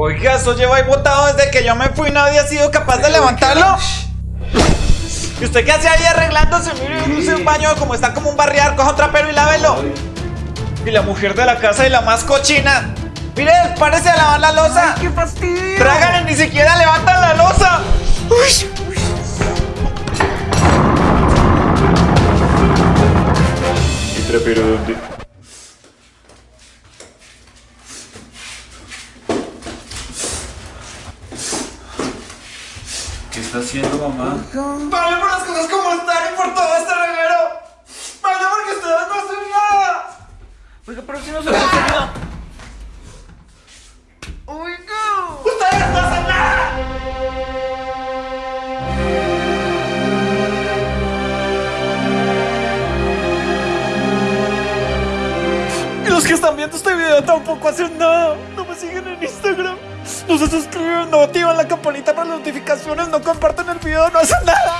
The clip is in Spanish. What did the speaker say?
Oiga, eso lleva ahí botado desde que yo me fui, nadie ha sido capaz de levantarlo. ¿Y usted qué hace ahí arreglándose? Mire, use un baño como está como un barriar, coja un trapero y lávelo. Y la mujer de la casa y la más cochina. Mire, párese a lavar la losa. ¡Qué fastidio! Trágale, ni siquiera levantan la losa. ¿Y trapero dónde? ¿Qué está haciendo mamá? Vale por las cosas como están y por todo este reguero. Vale porque ustedes no hacen nada. Oiga, pero si no se puede nada. Oiga. Ustedes no hacen nada. Y los que están viendo este video tampoco hacen nada. No me siguen en se suscriben, no activan la campanita para las notificaciones, no comparten el video, no hacen nada.